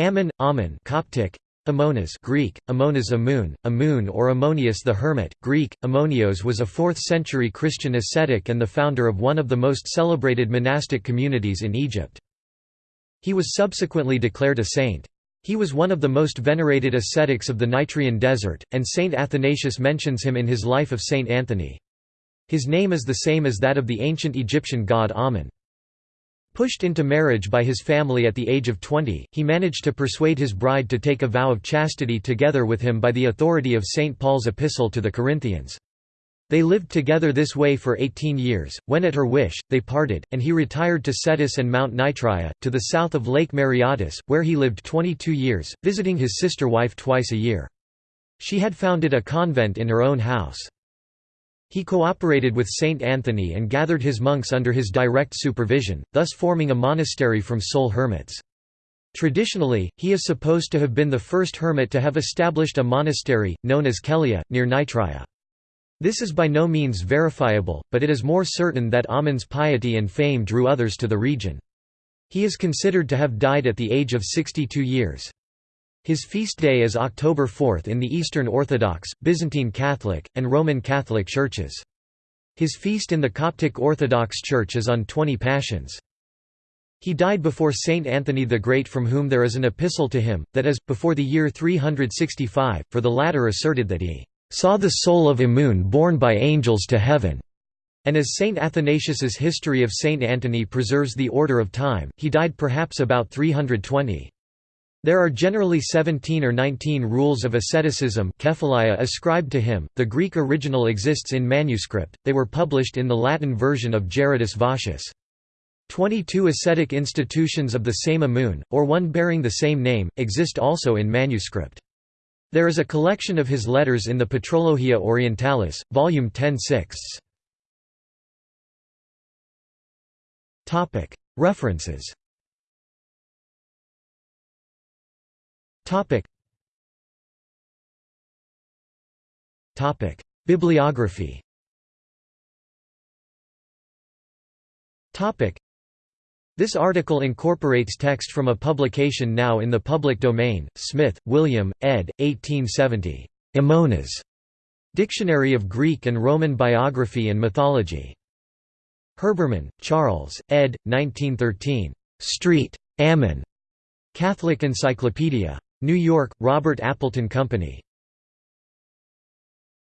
Ammon, Ammon Coptic, Amonas Greek, Amonas Amun, Amun or Ammonius the Hermit, Greek, Ammonios was a 4th-century Christian ascetic and the founder of one of the most celebrated monastic communities in Egypt. He was subsequently declared a saint. He was one of the most venerated ascetics of the Nitrian desert, and Saint Athanasius mentions him in his Life of Saint Anthony. His name is the same as that of the ancient Egyptian god Amun. Pushed into marriage by his family at the age of 20, he managed to persuade his bride to take a vow of chastity together with him by the authority of St. Paul's epistle to the Corinthians. They lived together this way for 18 years, when at her wish, they parted, and he retired to Scetis and Mount Nitria, to the south of Lake Mareotis, where he lived 22 years, visiting his sister wife twice a year. She had founded a convent in her own house. He cooperated with Saint Anthony and gathered his monks under his direct supervision, thus forming a monastery from sole hermits. Traditionally, he is supposed to have been the first hermit to have established a monastery, known as Kelia, near Nitria. This is by no means verifiable, but it is more certain that Amun's piety and fame drew others to the region. He is considered to have died at the age of 62 years. His feast day is October 4 in the Eastern Orthodox, Byzantine Catholic, and Roman Catholic churches. His feast in the Coptic Orthodox Church is on 20 Pashons. He died before Saint Anthony the Great from whom there is an epistle to him, that is, before the year 365, for the latter asserted that he saw the soul of Amun borne by angels to heaven. And as Saint Athanasius's History of Saint Antony preserves the order of time, he died perhaps about 320. There are generally 17 or 19 rules of asceticism ascribed to him. The Greek original exists in manuscript, they were published in the Latin version of Gerardus Vossius. Twenty-two ascetic institutions of the same Amun, or one bearing the same name, exist also in manuscript. There is a collection of his letters in the Patrologia Orientalis, volume 10 6. References Bibliography this article incorporates text from a publication now in the public domain, Smith, William, ed. 1870. Amonas. Dictionary of Greek and Roman Biography and Mythology. Herbermann, Charles, ed. 1913. Street. Ammon. Catholic Encyclopedia. New York, Robert Appleton Company.